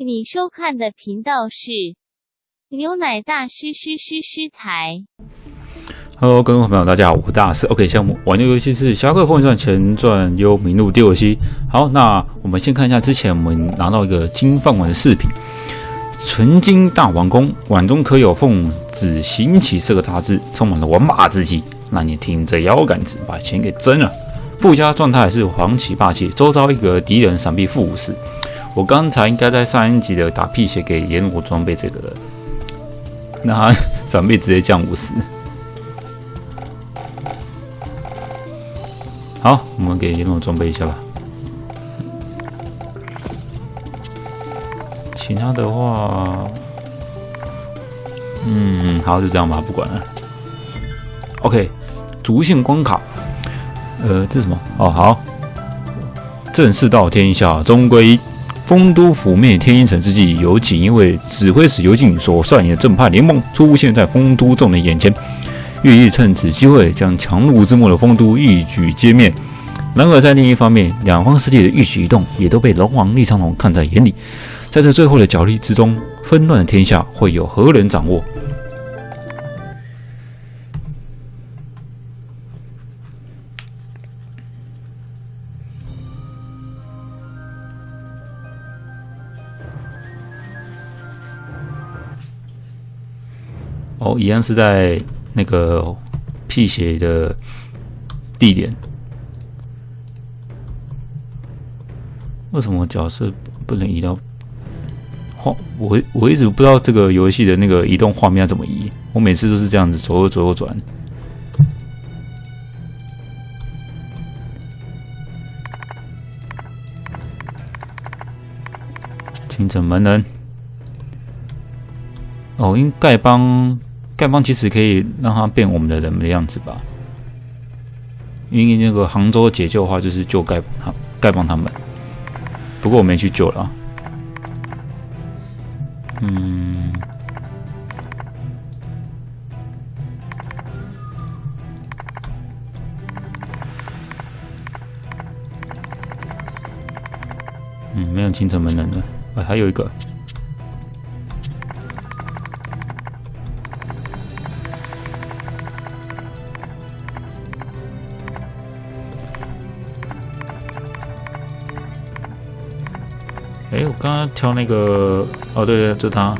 你收看的频道是牛奶大师师师师台。Hello，各位朋友，大家好，我是大师。OK，项目玩的游戏是《侠客风云传前传：幽冥录》第二期。好，那我们先看一下之前我们拿到一个金饭碗的饰品，纯金大王宫，碗中可有奉旨行起四个大字，充满了王霸之气，让你挺着腰杆子把钱给挣了。附加状态是黄旗霸气，周遭一个敌人闪避负五十。我刚才应该在上一集的打屁血给阎罗装备这个的，那他 闪避直接降五十。好，我们给阎罗装备一下吧。其他的话，嗯，好，就这样吧，不管了。OK，逐线关卡，呃，这什么？哦，好，正式到天下终归。丰都覆灭天一城之际，有锦衣卫指挥使尤进所率领的正派联盟出现在丰都众人眼前，寓意趁此机会将强弩之末的丰都一举歼灭。然而，在另一方面，两方势力的一举一动也都被龙王厉苍龙看在眼里。在这最后的角力之中，纷乱的天下会有何人掌握？哦，一样是在那个辟邪的地点。为什么角色不能移到画？我我一直不知道这个游戏的那个移动画面要怎么移。我每次都是这样子左右左右转。清城门人。哦，因丐帮丐帮其实可以让他变我们的人的样子吧？因为那个杭州解救的话，就是救丐帮丐帮他们。不过我没去救了。嗯，嗯，没有清城门人了。哎，还有一个。刚刚挑那个，哦，对对，就他。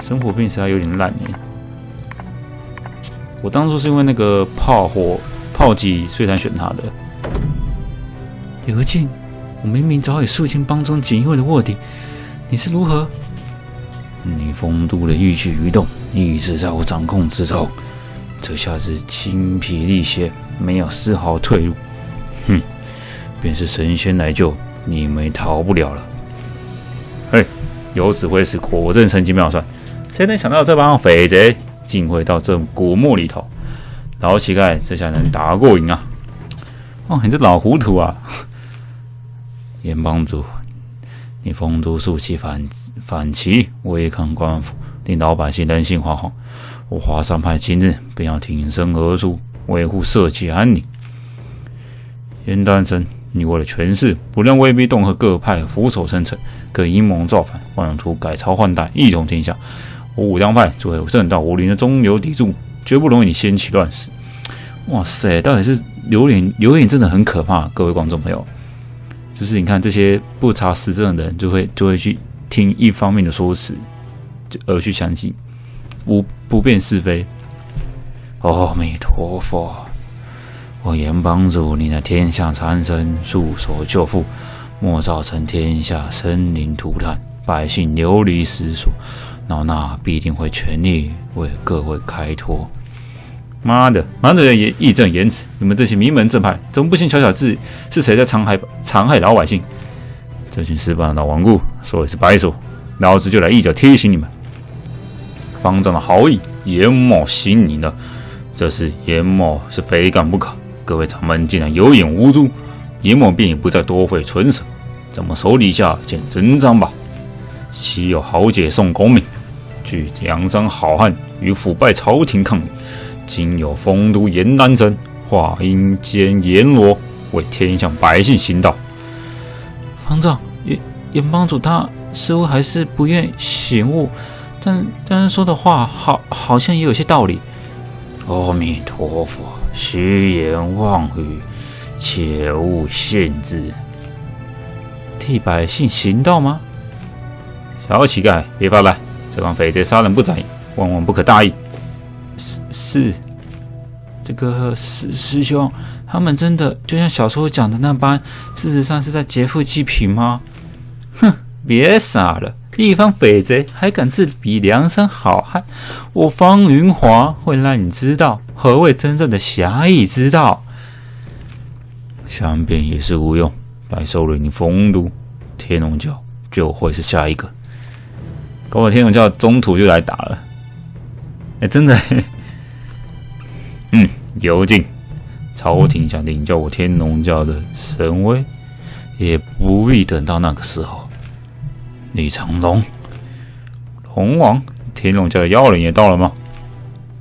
生活病实在有点烂哎。我当初是因为那个炮火炮击，所以才选他的。刘静，我明明早已肃清帮中锦衣卫的卧底，你是如何？你丰都的一举一动，一直在我掌控之中。这下子精疲力竭，没有丝毫退路。哼，便是神仙来救，你们也逃不了了。嘿，有指挥使果真神机妙算，谁能想到这帮匪贼竟会到这古墓里头？老乞丐这下能打过瘾啊！哦，你这老糊涂啊！阎帮主，你丰都竖起反反旗，违抗官府，令老百姓人心惶惶。我华山派今日便要挺身而出，维护社稷安宁。严丹生，你为了权势，不让威逼恫吓各派俯首称臣，更阴谋造反，妄图改朝换代，一统天下。我武当派作为正道武林的中流砥柱，绝不容你掀起乱世。哇塞，到底是榴莲？榴莲真的很可怕，各位观众朋友。就是你看这些不查实证的人，就会就会去听一方面的说辞，就而去相信。不不辨是非。阿弥陀佛，我阎帮主，你那天下苍生，束手就缚，莫造成天下生灵涂炭，百姓流离失所。老衲必定会全力为各位开脱。妈的，满嘴也义正言辞，你们这些名门正派，怎么不信小小字是谁在残害残害老百姓？这群失败的老顽固，说也是白说，老子就来一脚踢醒你们！方丈的好意，阎某心领了。这事阎某是非干不可。各位掌门竟然有眼无珠，阎王便也不再多费唇舌，咱们手底下见真章吧。昔有豪杰宋公明，据梁山好汉与腐败朝廷抗礼；今有丰都严丹生，化阴间阎罗为天下百姓行道。方丈，严严帮主他似乎还是不愿醒悟，但但是说的话好好像也有些道理。阿弥陀佛，虚言妄语，切勿信之。替百姓行道吗？小乞丐，别发呆！这帮匪贼杀人不眨眼，万万不可大意。是是，这个师师兄，他们真的就像小说讲的那般，事实上是在劫富济贫吗？哼，别傻了！一方匪贼还敢自比梁山好汉？我方云华会让你知道何谓真正的侠义之道。想辩也是无用，白收了你丰都，天龙教就会是下一个。搞我天龙教中途就来打了。哎，真的。嗯，尤进，朝廷想领教我天龙教的神威，也不必等到那个时候。李长龙，龙王，天龙教的妖人也到了吗？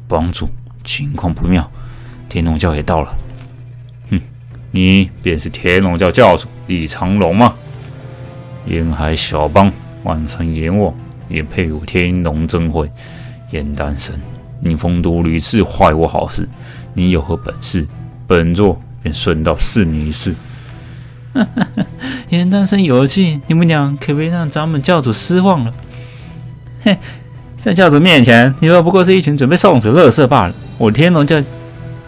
帮主，情况不妙，天龙教也到了。哼，你便是天龙教教主李长龙吗？沿海小邦，万城阎王也配有天龙真会？严丹生，你风都屡次坏我好事，你有何本事？本座便顺道试你一试。严丹生有气，你们俩可别让咱们教主失望了。嘿，在教主面前，你们不过是一群准备送死的乐色罢了。我天龙教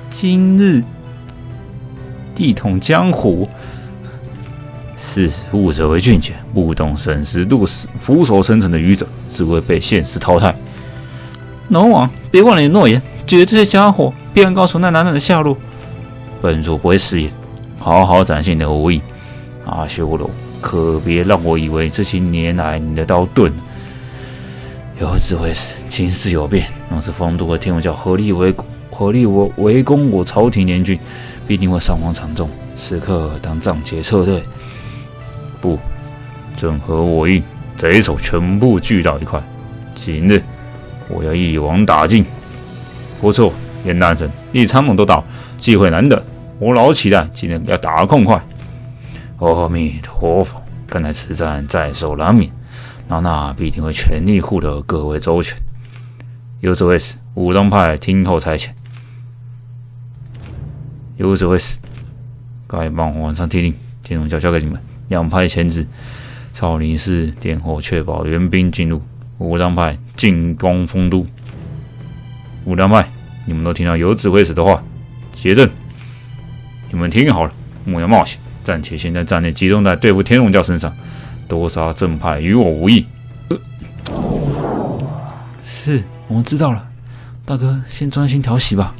今日地统江湖，是悟者为俊杰，不懂审时度势、俯首称臣的愚者，只会被现实淘汰。龙王，别忘了你的诺言，绝这些家伙，必然告诉那男人的下落。本座不会食言，好好展现你的武艺。阿修罗，可别让我以为这些年来你的刀钝。有智慧时，情势有变。若是丰都和天龙教合力围合力我围攻我朝廷联军，必定会伤亡惨重。此刻当暂且撤退。不，正合我意，贼首全部聚到一块。今日我要一网打尽。不错，严大人、李长龙都到，机会难得，我老期待今天要打个痛快。阿弥陀佛，看来此战在所难免，老衲必定会全力护得各位周全。有此为使，武当派听候差遣。有此为使，该帮晚上听令，天龙教交给你们，两派牵制，少林寺殿后确保援兵进入，武当派进攻丰都。武当派，你们都听到有指挥使的话，结阵。你们听好了，莫要冒险。暂且先在战力集中在对付天龙教身上，多杀正派与我无异。是我们知道了，大哥先专心调息吧。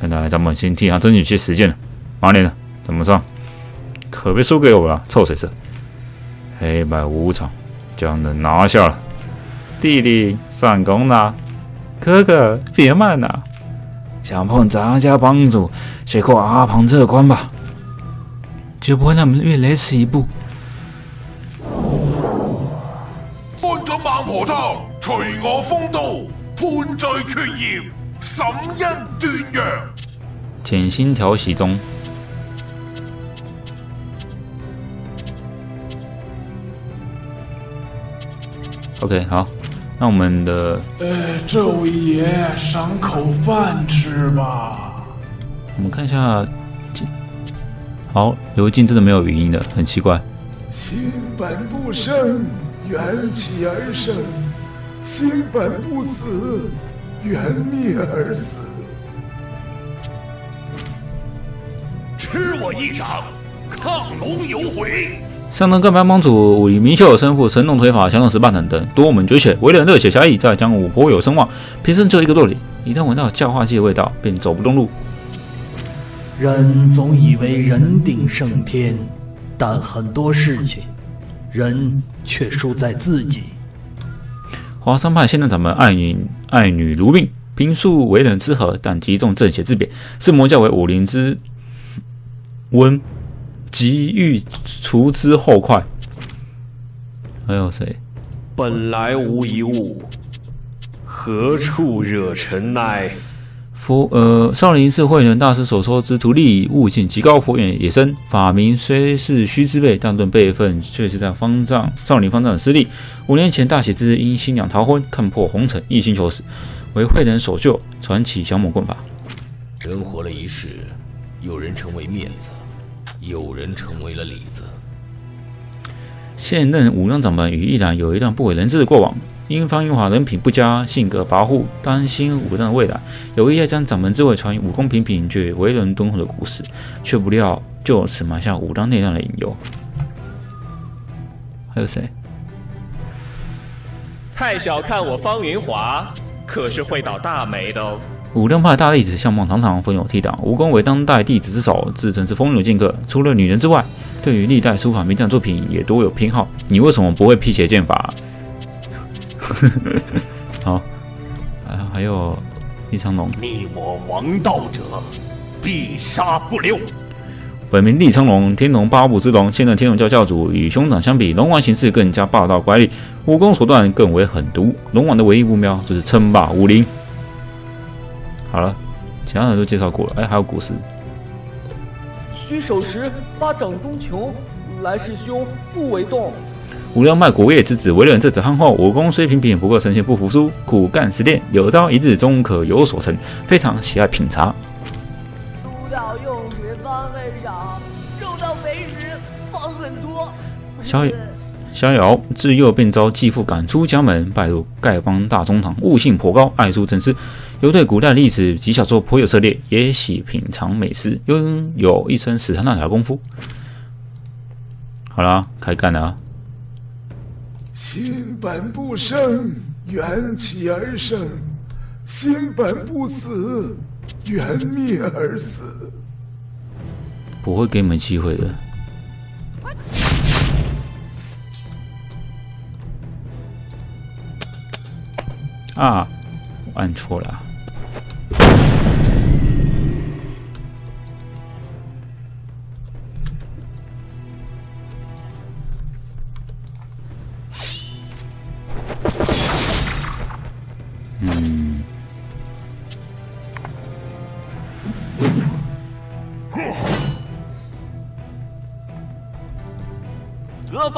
看来咱们先替他争取些时间了。马脸呢？怎么上？可别输给我了，臭水色！黑白无常将人拿下了。弟弟上攻了，哥哥别慢呐！想碰咱家帮主，先过阿庞这关吧。绝不会让我们越雷池一步。翻咗孟婆汤，除我风度，判罪决业，审恩断阳。潜心调息中。OK，好，那我们的呃，这位爷赏口饭吃吧。我们看一下。好，刘静真的没有语音的，很奇怪。心本不生，缘起而生；心本不死，缘灭而死。吃我一掌，亢龙有悔。上等各班帮主武艺明秀有身负，神龙腿法，降龙十八掌等，多门绝学，为人热血侠义，在江湖颇有声望。平生就一个弱点，一旦闻到教化剂的味道，便走不动路。人总以为人定胜天，但很多事情，人却输在自己。华山派现在掌门爱女爱女如命，平素为人之和，但极重正邪之别，是魔教为武林之温，急欲除之后快。还有谁？本来无一物，何处惹尘埃？佛呃，少林寺慧能大师所说之徒弟悟性极高，佛眼也深。法名虽是虚之辈，但论辈分却是在方丈少林方丈的师弟。五年前大喜之日，因新娘逃婚，看破红尘，一心求死，为慧能所救，传起降魔棍法。人活了一世，有人成为面子，有人成为了里子。现任武当掌门与一兰有一段不为人知的过往。因方云华人品不佳，性格跋扈，担心武当的未来，有意要将掌门之位传于武功平平却为人敦厚的故事，却不料就此埋下武当内乱的隐忧。还有谁？太小看我方云华，可是会倒大霉的哦。武当派大弟子相貌堂堂，风有倜傥，武功为当代弟子之首，自称是风流剑客。除了女人之外，对于历代书法名将作品也多有偏好。你为什么不会辟邪剑法？好，啊还有一长龙。逆我王道者，必杀不留。本名李长龙，天龙八部之龙，现任天龙教教主。与兄长相比，龙王行事更加霸道乖戾，武功手段更为狠毒。龙王的唯一目标就是称霸武林。好了，其他人都介绍过了。哎，还有古诗。虚手时发掌中穷，来势凶，不为动。武当派国业之子，为人这子憨厚，武功虽平平，不过神仙不服输，苦干实练，有朝一日终可有所成。非常喜爱品茶。猪到用时方很少，肉到肥时方很多。逍逍遥自幼便遭继父赶出家门，拜入丐帮大中堂，悟性颇高，爱书成诗，又对古代历史及小说颇有涉猎，也喜品尝美食，拥有一身死缠烂打功夫。好了，开干了。心本不生，缘起而生；心本不死，缘灭而死。不会给你们机会的。啊，我按错了。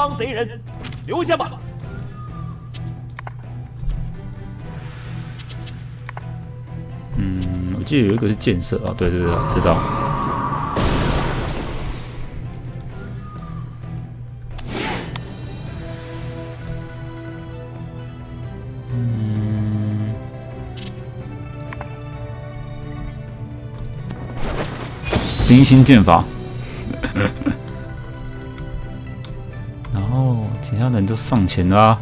何方贼人，留下吧！嗯，我记得有一个是建设啊，对对对，知道。嗯，冰心剑法。人都上前了，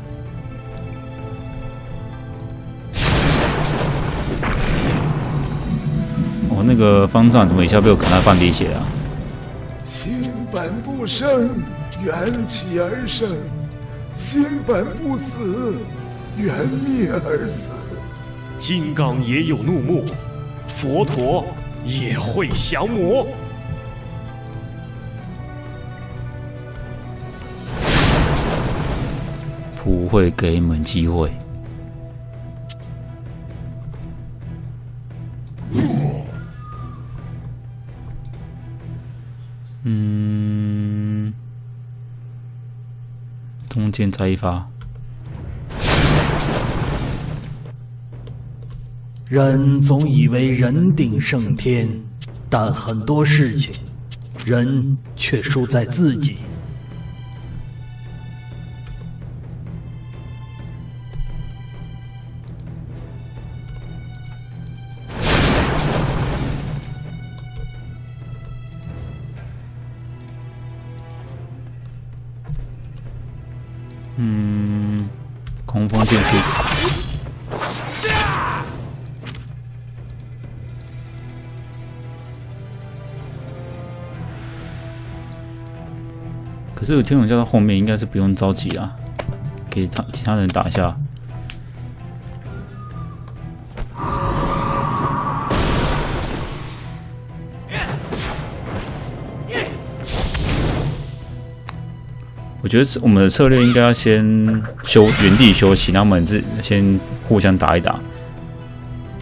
我那个方丈怎么一下被我砍了半滴血啊？心本不生，缘起而生；心本不死，缘灭而死。金刚也有怒目，佛陀也会降魔。会给你们机会。嗯，中间再一发。人总以为人定胜天，但很多事情，人却输在自己。嗯，空风剑气。可是有天龙教到后面，应该是不用着急啊，给他其他人打一下。觉得我们的策略应该要先休原地休息，然后我们自先互相打一打。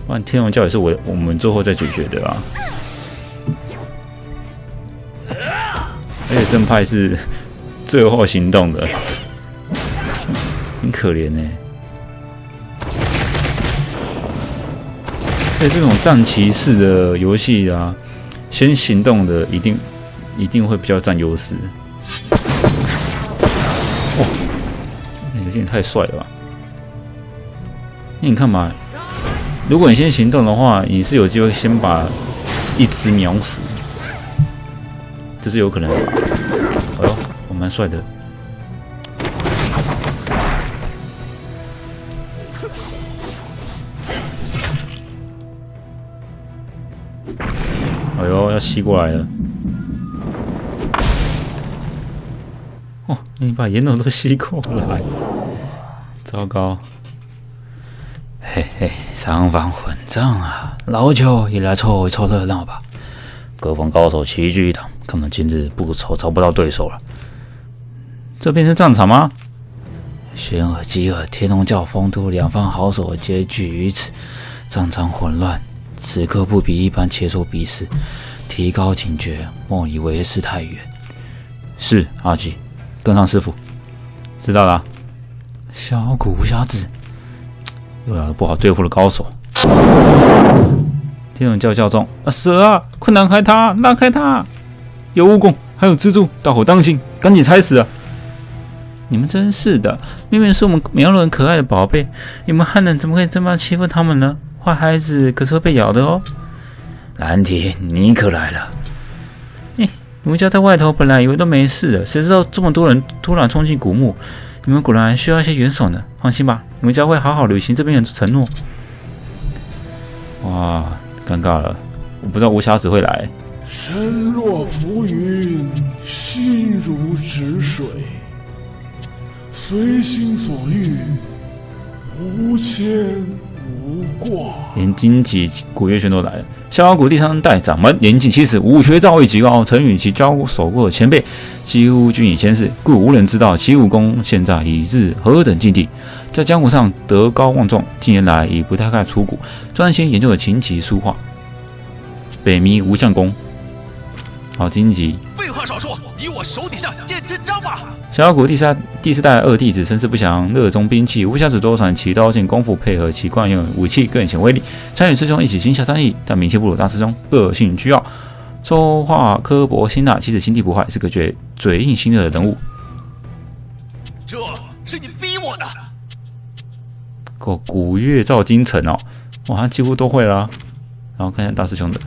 不然天龙教也是我我们最后再解决的啊。而且正派是最后行动的，很可怜呢。所以这种战骑士的游戏啊，先行动的一定一定会比较占优势。有点太帅了吧！那你看嘛，如果你先行动的话，你是有机会先把一只秒死。这是有可能的。哎呦，我蛮帅的。哎呦，要吸过来了。哦，你把烟斗都吸过来，糟糕。嘿嘿，三方混战啊，老九也来凑一凑热闹吧。各方高手齐聚一堂。看来今日不愁找不到对手了。这边是战场吗？玄尔、基尔、天龙教、风都两方好手皆聚于此，战场混乱。此刻不比一般切磋比试，提高警觉，莫以为事太远。是阿吉，跟上师傅。知道了。小骨无瑕子，又来了不好对付的高手。天龙叫叫中，啊蛇啊，快让开它，让开它！有蜈蚣，还有蜘蛛，大伙当心，赶紧踩死啊！你们真是的，明明是我们苗人可爱的宝贝，你们汉人怎么可以这么欺负他们呢？坏孩子可是会被咬的哦！兰铁，你可来了！哎，你们家在外头本来以为都没事的，谁知道这么多人突然冲进古墓，你们果然需要一些援手呢。放心吧，你们将会好好履行这边的承诺。哇，尴尬了，我不知道无瑕子会来。身若浮云，心如止水，随心所欲，无牵无挂。连荆棘古月轩都来了。逍遥谷第三代掌门年近七十，武学造诣极高，曾与其交手过的前辈几乎均已仙逝，故无人知道其武功现在已至何等境地。在江湖上德高望重，近年来已不太爱出谷，专心研究了琴棋书画。北冥无相功。好荆棘！废话少说，以我手底下见真章吧。小妖谷第三第四代二弟子身世不详，热衷兵器，无暇子多传奇刀剑功夫，配合其惯用武器更显威力。参与师兄一起行侠仗义，但名气不如大师兄，个性倨傲，说话刻薄辛辣，其实心地不坏，是个嘴嘴硬心热的人物。这是你逼我的。个古月照京城哦，哇，几乎都会了。然后看一下大师兄的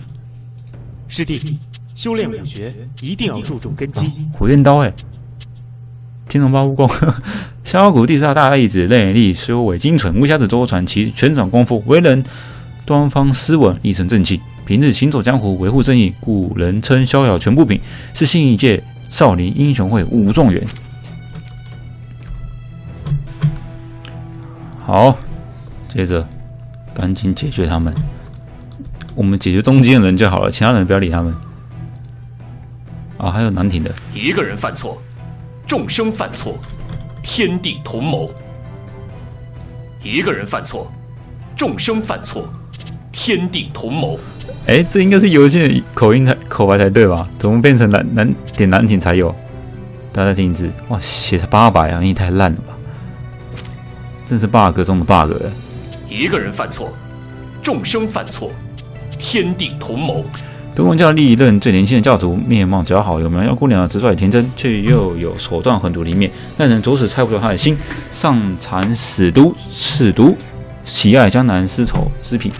师弟。修炼武学一定要注重根基。火焰刀，哎，天龙八部功，逍遥谷第四大弟子，内力修为精纯，无瑕子多传奇全掌功夫，为人端方斯文，一身正气。平日行走江湖，维护正义，故人称逍遥全部品，是新一届少林英雄会武状元。好，接着赶紧解决他们，我们解决中间的人就好了，其他人不要理他们。啊，还有难听的。一个人犯错，众生犯错，天地同谋；一个人犯错，众生犯错，天地同谋。哎，这应该是游戏的口音才口白才对吧？怎么变成难难点难听才有？大家再听一次。哇，写八百啊，你太烂了吧！真是 bug 中的 bug 哎。一个人犯错，众生犯错，天地同谋。东宫教历任最年轻的教主，面貌姣好，有苗条姑娘，直率天真，却又有手段狠毒的一面，让人着实猜不透他的心。上残死毒，赤毒，喜爱江南丝绸织品。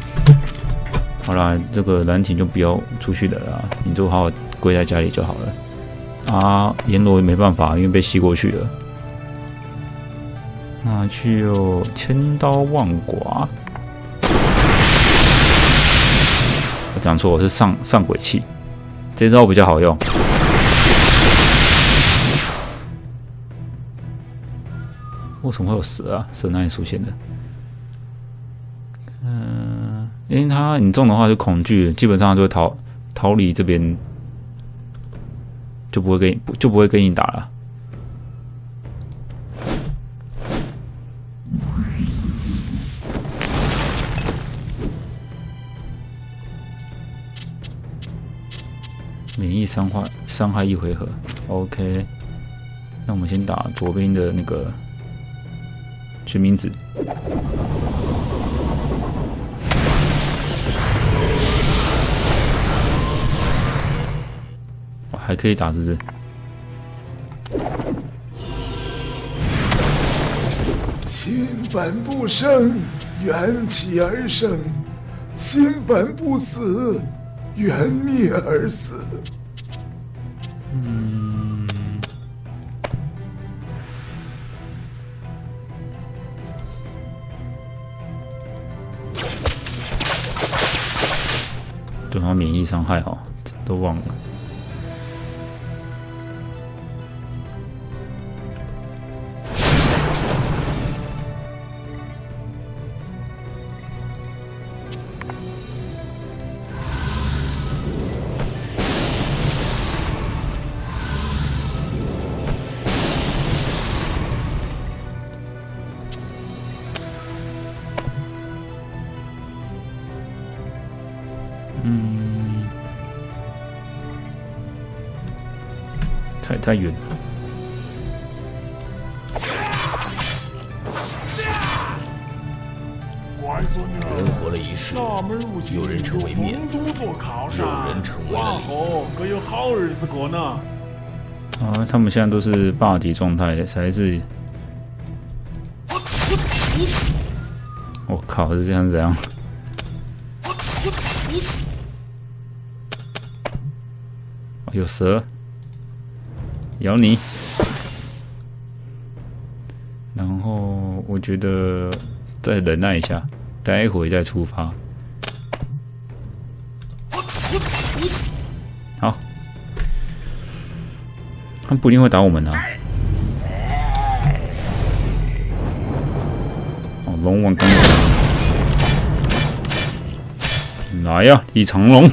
好啦，这个蓝亭就不要出去的了，你就好好跪在家里就好了。啊，阎罗没办法，因为被吸过去了。那就千刀万剐。讲错，我是上上鬼气，这招比较好用。为什么会有蛇啊？蛇哪里出现的？嗯，因为他你中的话就恐惧，基本上就会逃逃离这边，就不会跟就不会跟你打了。免疫伤害伤害一回合。OK，那我们先打左边的那个决明子。还可以打字。心本不生，缘起而生；心本不死，缘灭而死。嗯，对他免疫伤害哈，都忘了。太太远。人活了一世，有人成为面子，有人成为了里子。可有好日子过呢。啊，他们现在都是霸体状态，才是。我靠，是这样子样？有蛇咬你，然后我觉得再忍耐一下，待会再出发。好，他们不一定会打我们的。哦，龙王刚来呀，一长龙！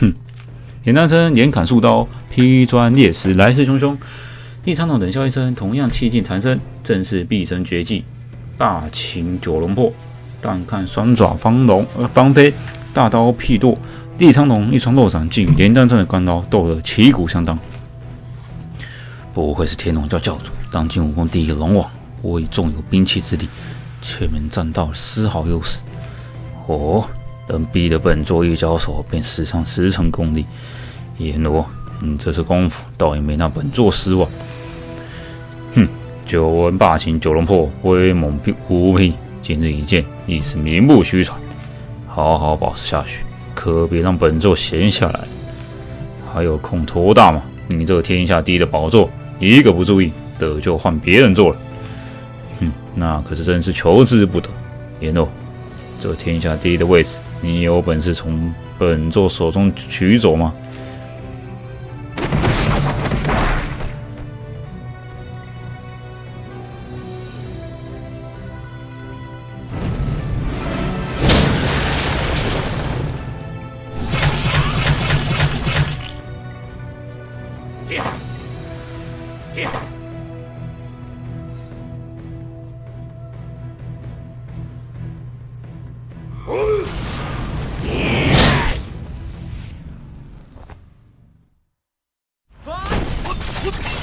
哼。简单声，连砍数刀，劈砖裂石，来势汹汹。地苍龙冷笑一声，同样气劲缠身，正是毕生绝技——大擒九龙破。但看双爪方龙呃方飞，大刀劈剁。地苍龙一双肉掌，竟与连战阵的关刀斗得旗鼓相当。不愧是天龙教教主，当今武功第一龙王。我已纵有兵器之力，却没占到丝毫优势。哦，等逼得本座一交手，便使上十成功力。阎罗，你这次功夫倒也没让本座失望。哼，久闻霸秦九龙破，威猛无匹，今日一见，亦是名不虚传。好好保持下去，可别让本座闲下来。还有空托大吗？你这个天下第一的宝座，一个不注意，得就换别人坐了。哼，那可是真是求之不得。言诺，这天下第一的位置，你有本事从本座手中取走吗？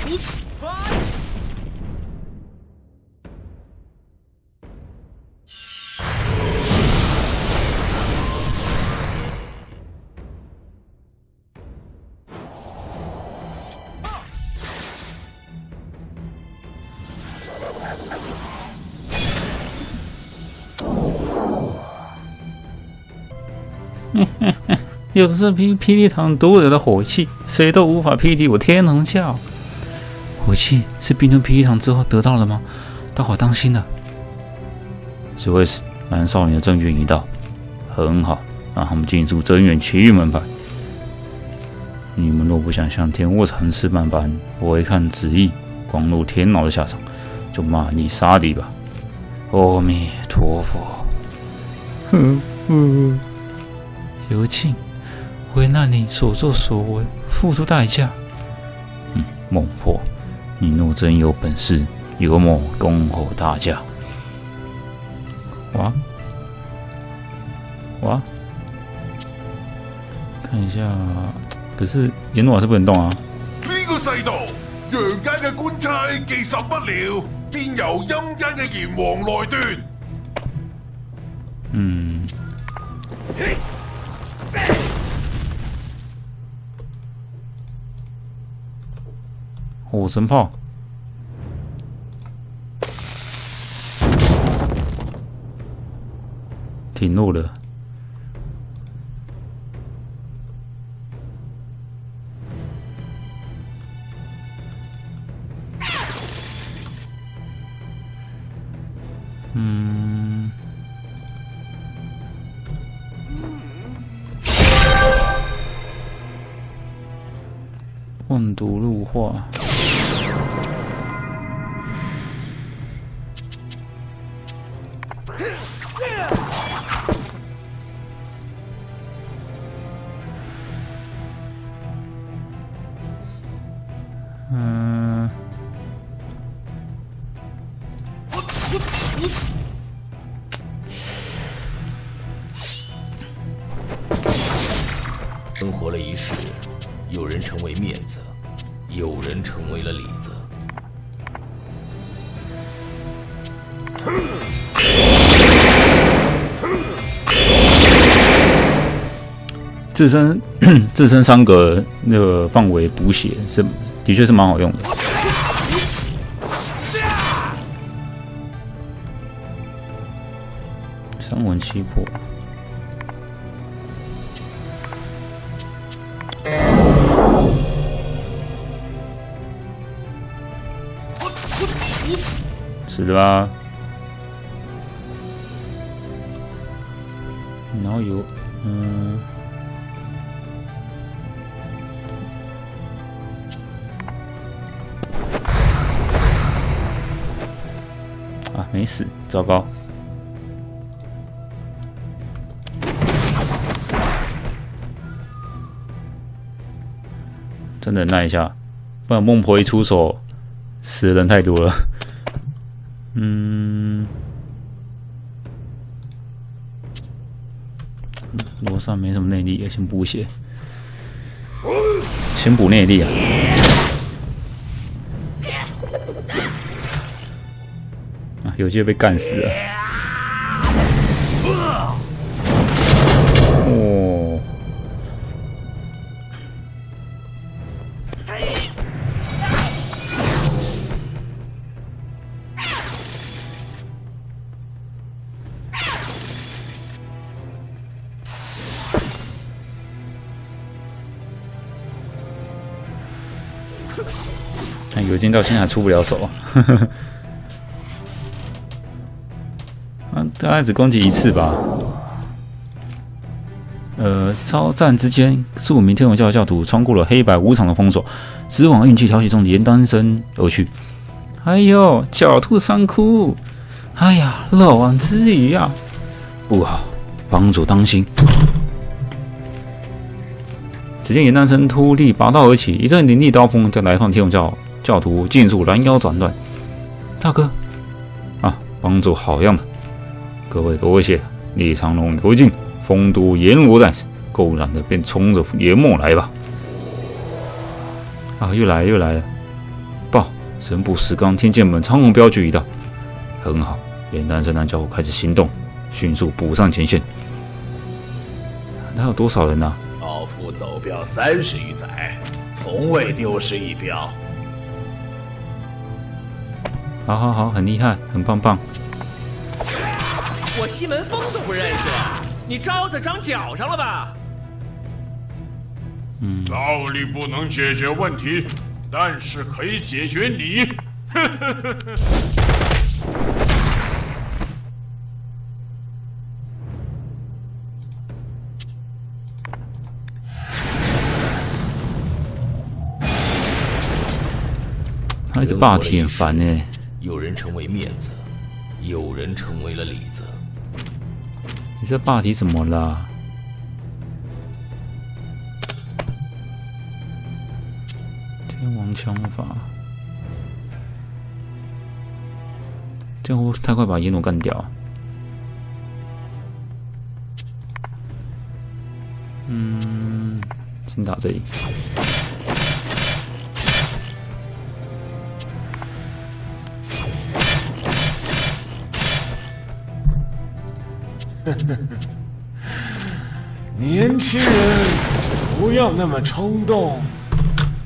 有的是霹霹雳堂独有的火气，谁都无法匹敌我天龙教。火器是冰吞霹雳堂之后得到了吗？大伙当心了。此位是蓝少年的证据已到，很好，让他们进入真元奇遇门派。你们若不想像天卧禅师般般违抗旨意，光入天牢的下场，就骂你杀敌吧。阿弥陀佛。哼哼，有庆。为那你所作所为付出代价。嗯，孟婆，你若真有本事，有某恭候大驾。哇哇，看一下，可是阎罗是不能动啊。呢个世道，阳间嘅官差既受不了，便由阴间嘅阎王来断。嗯。五神炮。挺弱的。自身 自身三个那个范围补血是的确是蛮好用的。三魂七魄。是的吧？然后有，嗯，没死，糟糕！真的耐一下，不然孟婆一出手，死的人太多了。嗯，罗刹没什么内力，先补血，先补内力啊！有些被干死了。哦。哎，有劲到现在还出不了手，概只攻击一次吧。呃，超战之间，数名天文教教徒穿过了黑白无常的封锁，直往运气挑起中的严丹生而去。哎呦，狡兔三窟！哎呀，漏网之鱼呀！不好，帮主当心！只见严丹生突力拔刀而起，一阵凌厉刀锋将来放天文教。教徒尽数拦腰斩断，大哥，啊，帮主好样的！各位多谢，李长龙有敬，丰都阎罗战士，够燃的便冲着阎梦来吧！啊，又来又来了！报，神捕石刚天剑门苍龙镖局已到，很好，元丹圣诞教开始行动，迅速补上前线。那有多少人呢？老夫走镖三十余载，从未丢失一镖。好好好，很厉害，很棒棒。我西门风都不认识，你招子长脚上了吧？嗯，道理不能解决问题，但是可以解决你。他一直霸体很烦呢。有人成为面子，有人成为了里子。你这霸体怎么了？天王枪法，这样会太快把耶诺干掉。嗯，先打这里。年轻人，不要那么冲动，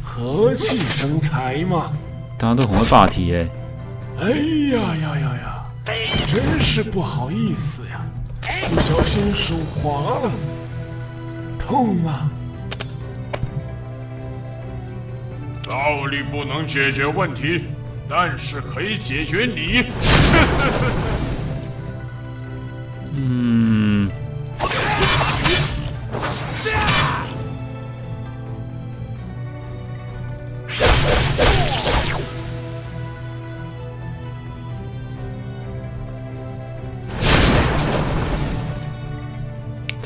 和气生财嘛。大家都很会霸体耶。哎呀呀呀呀！真是不好意思呀，不小心手滑了，痛啊！道理不能解决问题，但是可以解决你。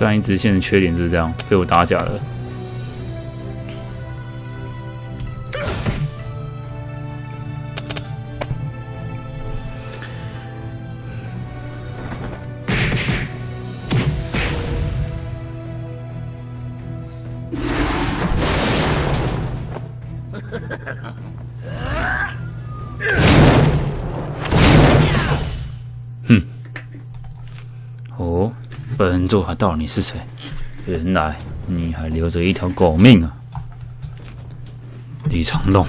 但一直线的缺点就是这样，被我打假了。座还道你是谁？原来你还留着一条狗命啊！李长龙，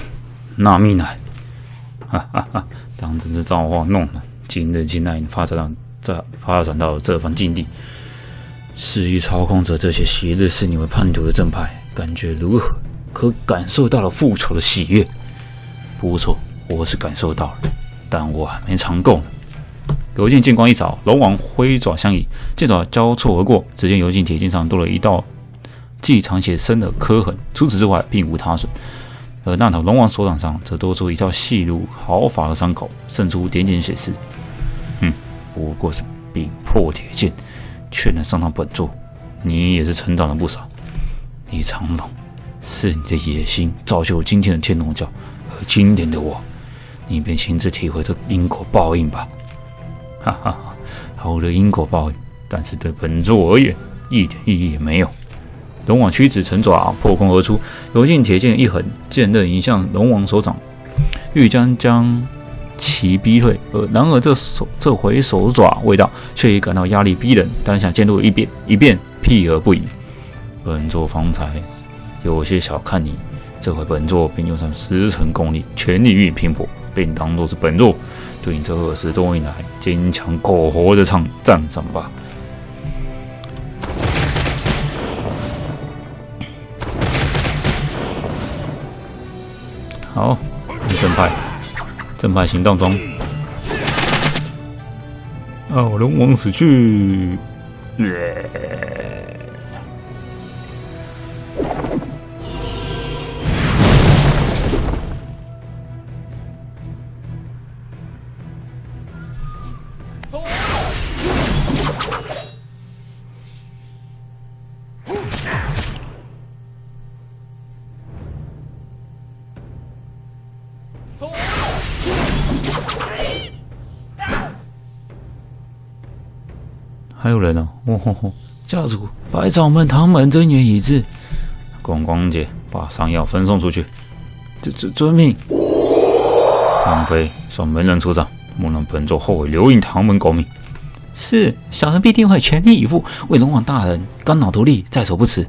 纳密奶，哈哈哈！当真是造化弄人。今日竟然发展到这，发展到这番境地，肆意操控着这些昔日视你为叛徒的正派，感觉如何？可感受到了复仇的喜悦。不错，我是感受到了，但我还没尝够呢。游镜剑光一扫，龙王挥爪相迎，剑爪交错而过。只见游镜铁剑上多了一道既长且深的刻痕，除此之外并无他损。而那头龙王手掌上则多出一道细如毫发的伤口，渗出点点血丝。哼，不过是柄破铁剑，却能上到本座，你也是成长了不少。李长龙，是你的野心造就今天的天龙教，而今天的我，你便亲自体会这因果报应吧。哈哈，好的因果报应，但是对本座而言一点意义也没有。龙王屈指成爪，破空而出，游镜铁剑一横，剑刃迎向龙王手掌，欲将将其逼退。而然而这手这回手爪未到，却已感到压力逼人，当下剑路一变一变，避而不已。本座方才有些小看你，这回本座便用上十成功力，全力与你拼搏，并当作是本座。对你这二十多年来坚强苟活的场赞赏吧。好，正派，正派行动中。哦，龙王死去。还有人哦，哦吼吼！教主，百草门唐门增援已至，光光姐把伤药分送出去。遵遵遵命。唐飞，算门人出战，莫让本座后悔留印唐门狗命。是，小人必定会全力以赴，为龙王大人肝脑涂地，在所不辞。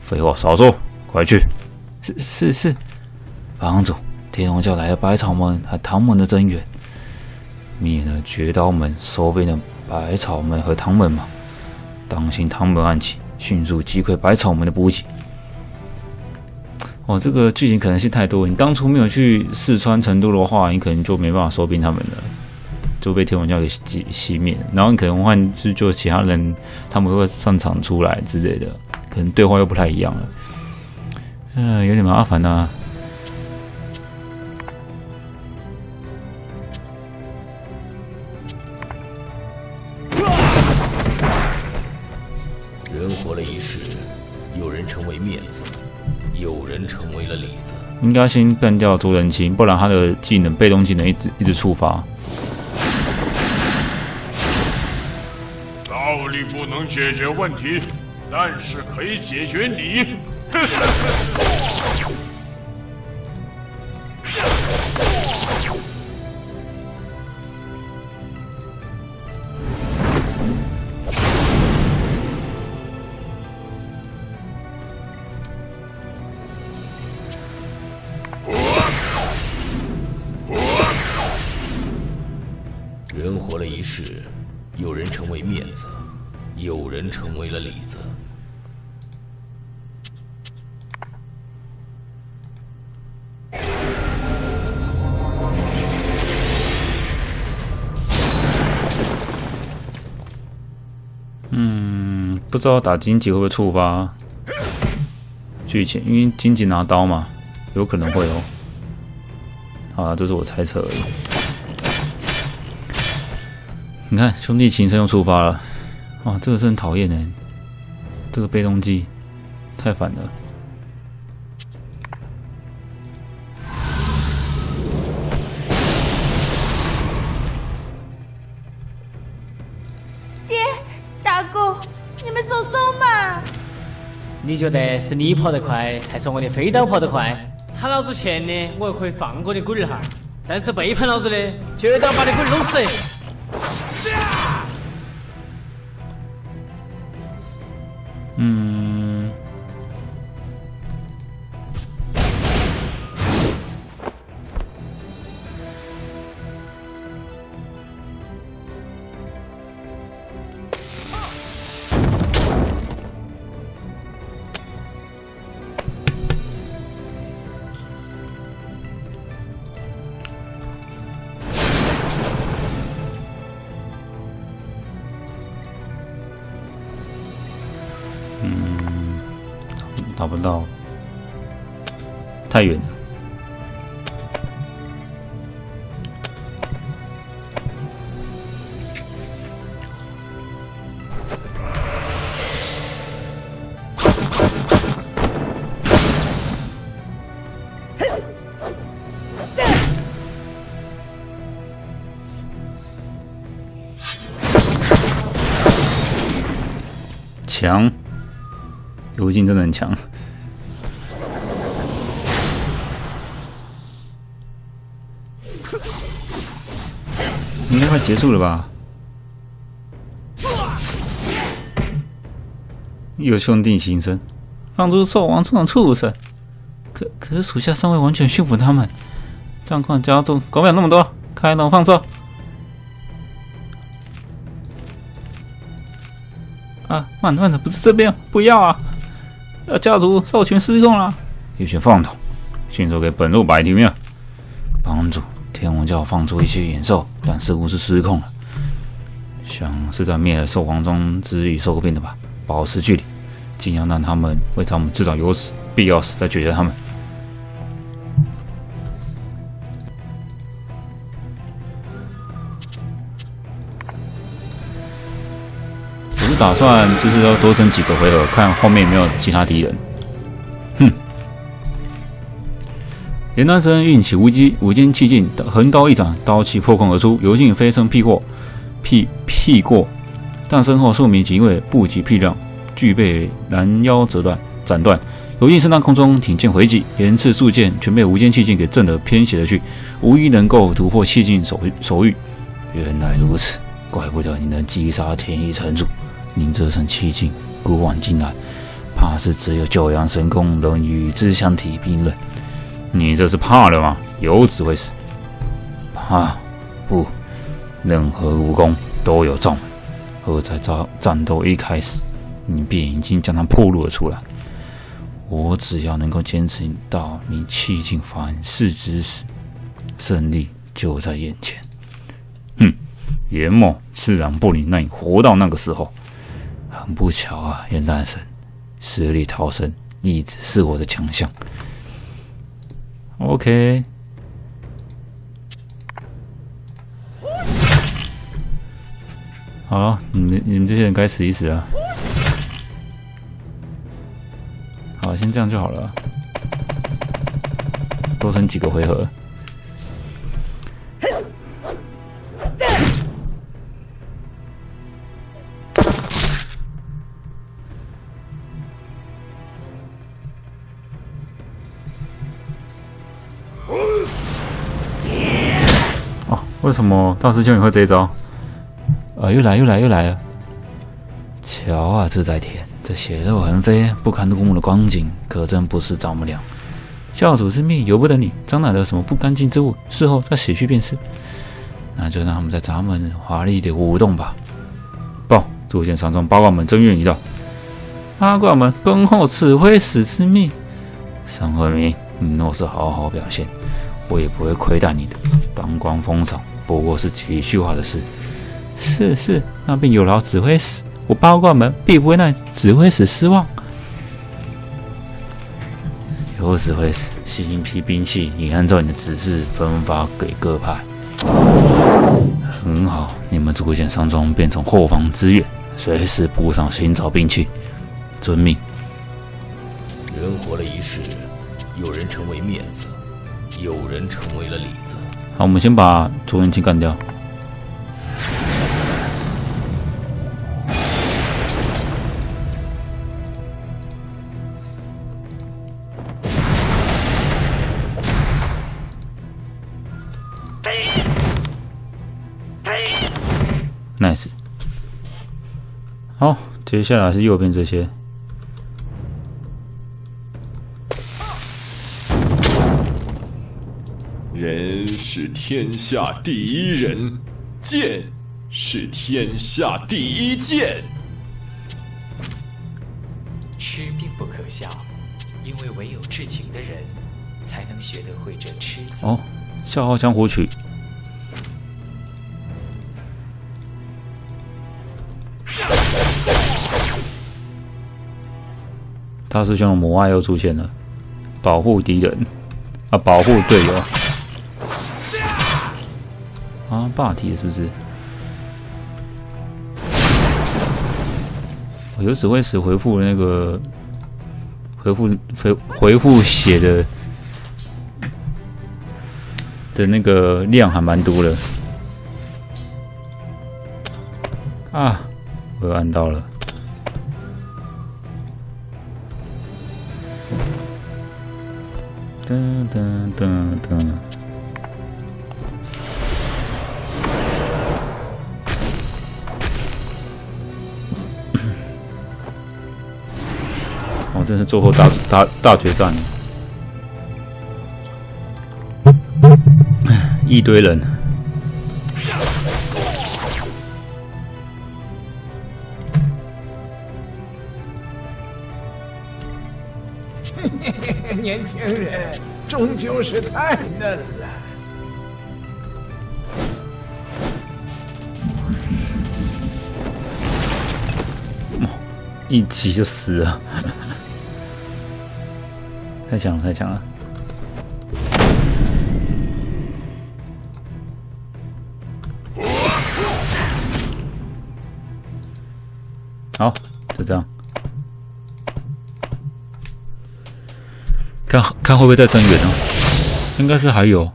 废话少说，快去。是是是，帮主，天龙教来了百草门和唐门的增援，灭了绝刀门，收编了。百草门和唐门嘛，当心唐门暗器，迅速击溃百草门的补给。哦，这个剧情可能性太多。你当初没有去四川成都的话，你可能就没办法收兵他们了，就被天文教给熄熄灭。然后你可能换就就其他人，他们会上场出来之类的，可能对话又不太一样了。嗯，有点麻烦呐。应该先干掉卓人清，不然他的技能被动技能一直一直触发。道理不能解决问题，但是可以解决你。不知道打荆棘会不会触发剧情，因为荆棘拿刀嘛，有可能会哦。啊，这是我猜测而已。你看，兄弟情深又触发了，哇，这个是很讨厌的，这个被动技太烦了。你觉得是你跑得快，还是我的飞刀跑得快？差老子钱的，我可以放过你龟儿哈；但是背叛老子的，绝对要把你龟儿弄死！找不到，太远了。强，游镜真的很强。快结束了吧？有兄弟情深，放出兽王这种畜生！可可是属下尚未完全驯服他们，战况加重，管不了那么多，开龙放兽！啊，慢慢的，不是这边，不要啊！要家族兽群失控了，有些放荡，迅速给本座摆平面。帮主，天王教放出一些野兽，但似乎是失控了，想是在灭了兽皇中之与兽病的吧？保持距离，尽量让他们为咱们制造优势，必要时再解决他们。我是打算就是要多争几个回合，看后面有没有其他敌人。严丹生运起无机无间气劲，横刀一斩，刀气破空而出，游镜飞身劈过，劈劈过，但身后数名警卫不及劈亮，俱被拦腰折断斩断。游镜身在空中挺剑回击，连刺数剑全被无间气劲给震得偏斜了去，无一能够突破气劲手手域。原来如此，怪不得你能击杀天一城主。您这身气劲，古往今来，怕是只有九阳神功能与之相提并论。你这是怕了吗？有只会死。怕？不，任何武功都有罩门，而在战战斗一开始，你便已经将它暴露了出来。我只要能够坚持到你气尽反噬之时，胜利就在眼前。哼，严某自然不能让你活到那个时候。很不巧啊，严大神，死里逃生一直是我的强项。OK，好，你们你们这些人该死一死啊！好，先这样就好了，多撑几个回合。为什么大师兄你会这一招？啊，又来又来又来了！瞧啊，自在天，这血肉横飞、不堪入目的光景，可真不是丈母娘。教主之命由不得你，沾染了什么不干净之物，事后再洗去便是。那就让他们在闸门华丽的舞动吧。报，铸剑山庄八卦门正月一到，八卦门恭候指挥使之命。沈鹤明，你若是好好表现，我也不会亏待你的。帮光封赏不过是几句话的事。是是，那便有劳指挥使，我八卦门必不会让指挥使失望。有指挥使，新一批兵器已按照你的指示分发给各派。很好，你们逐渐上庄便从后方支援，随时布上寻找兵器。遵命。人活了一世，有人成为面子，有人成为了里子。好，我们先把卓元清干掉。nice。好，接下来是右边这些。是天下第一人，剑是天下第一剑。吃并不可笑，因为唯有至情的人，才能学得会这吃字。哦，《笑傲江湖曲》。大师兄的母爱又出现了，保护敌人啊，保护队友啊，霸体是不是？我有指挥使回复那个回复回回复血的的那个量还蛮多的啊，我又按到了。噔噔噔噔！哦，这是最后大大大决战，一堆人。年轻人终究是太嫩了，一击就死了，太强了，太强了！好，就这样。看看会不会再增援呢？应该是还有。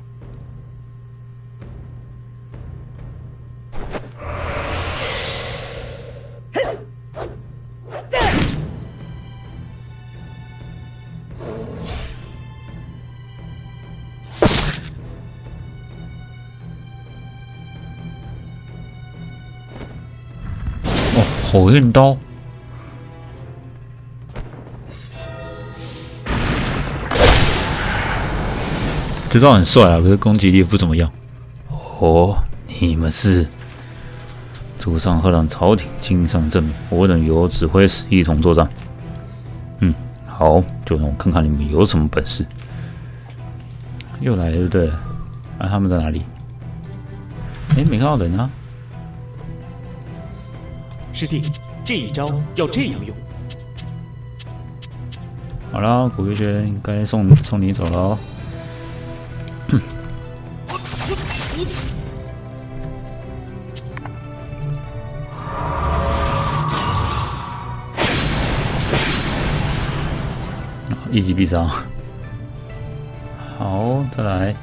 火焰刀。这招很帅啊，可是攻击力不怎么样。哦，你们是主上贺让朝廷亲上正明，我等由指挥使一同作战。嗯，好，就让我看看你们有什么本事。又来了，对？啊，他们在哪里？哎，没看到人啊。师弟，这一招要这样用。好了，古月轩该送送你走了哦。一击必杀。好，再来。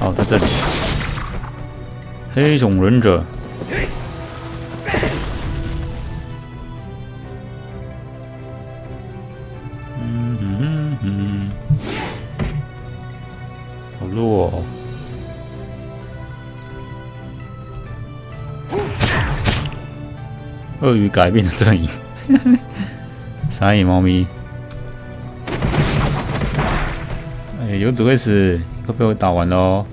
哦，在这里。黑种忍者。鳄鱼改变的阵营，傻眼猫咪。哎，有指挥使，快被我打完喽！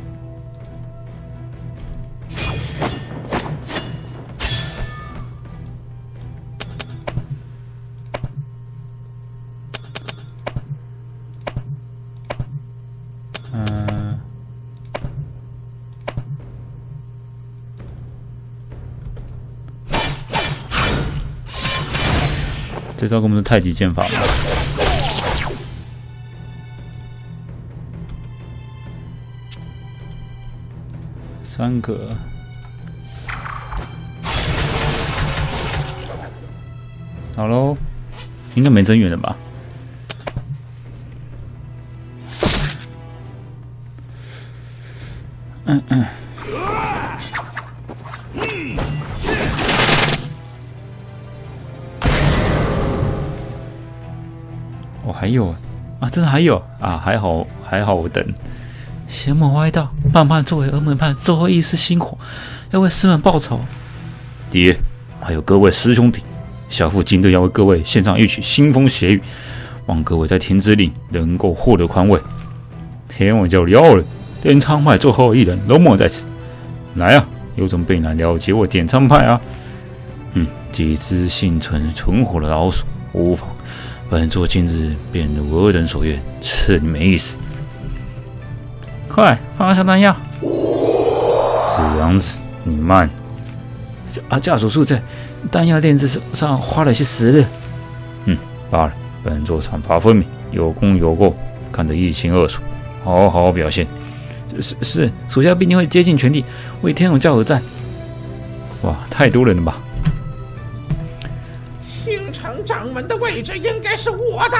这招根本是太极剑法！三个，好喽，应该没增援了吧？嗯嗯。还有啊，真的还有啊，还好还好，我等。邪魔歪道，半叛作为峨门派最后一丝星火，要为师门报仇。爹，还有各位师兄弟，小父今日要为各位献上一曲腥风血雨，望各位在天之灵能够获得宽慰。天王教要了，点苍派最后一人龙某在此，来啊，有种备难了解我点苍派啊？嗯，几只幸存存活的老鼠，无妨。本座今日便如恶人所愿，赐你们一死。快放下弹药！子阳子，你慢。啊，驾属速在，弹药炼制上花了些时日。嗯，罢了，本座赏罚分明，有功有过，看得一清二楚。好好表现。是是，属下必定会竭尽全力为天龙教而战。哇，太多人了吧！掌门的位置应该是我的，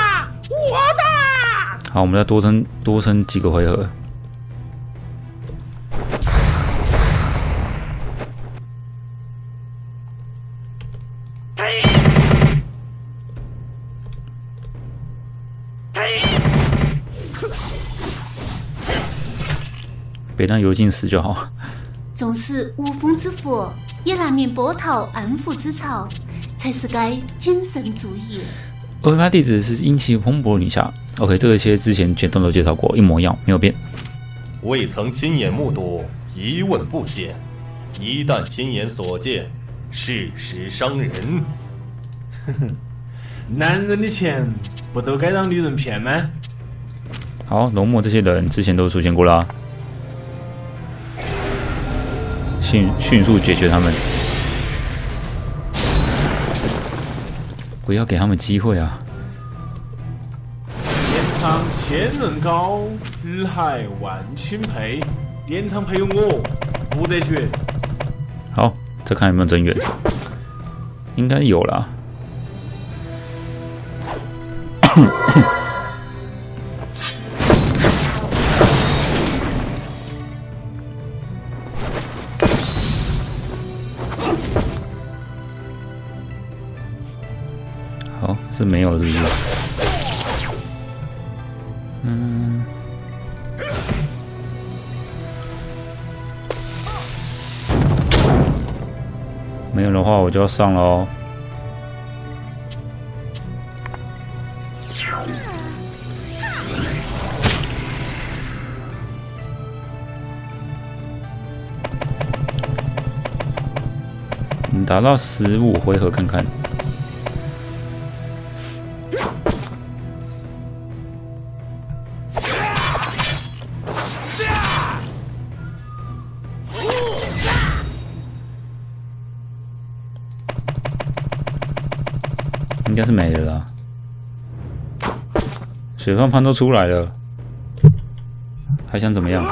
我的。好，我们再多撑多撑几个回合。别让油尽死就好。纵使无风之火，也难免波涛暗伏之潮，才是该谨慎注意。欧巴弟子是英气蓬勃女侠。OK，这些之前全都都介绍过，一模一样，没有变。未曾亲眼目睹，一问不解；一旦亲眼所见，事实伤人。哼哼，男人的钱不都该让女人骗吗？好，龙墨这些人之前都出现过啦。迅迅速解决他们，不要给他们机会啊！天仓千人高，日海万顷沛。典藏配有我，不得绝。好，再看有没有增援，应该有了。没有，是不是？嗯，没有的话，我就要上了哦。你打到十五回合看看。应该是没了啦，水放盘都出来了，还想怎么样？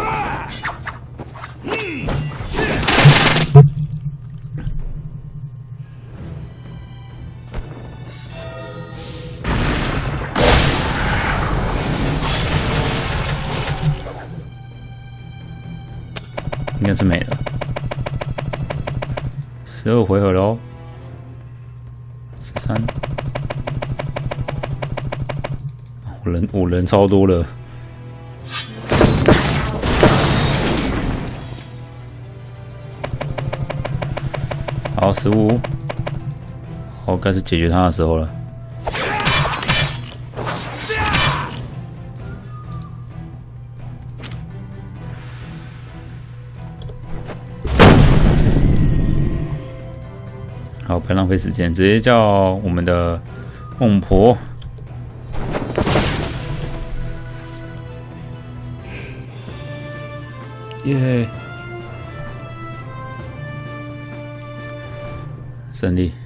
超多了，好十五，好，该是解决他的时候了。好，不要浪费时间，直接叫我们的孟婆。耶！胜利。